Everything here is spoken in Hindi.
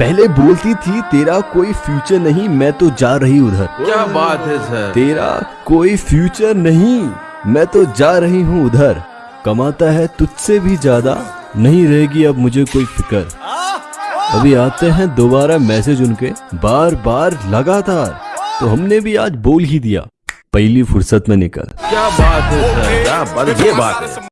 पहले बोलती थी तेरा कोई फ्यूचर नहीं मैं तो जा रही उधर। क्या बात है सर तेरा कोई फ्यूचर नहीं मैं तो जा रही हूँ उधर। कमाता है तुझसे भी ज़्यादा नहीं रहेगी अब मुझे कोई फ़िक्र। अभी आते हैं दोबारा मैसेज उनके बार बार लगातार। तो हमने भी आज बोल ही दिया। पहली फुर्सत में निकल। क्या बात है सर क्या बात ये बात है।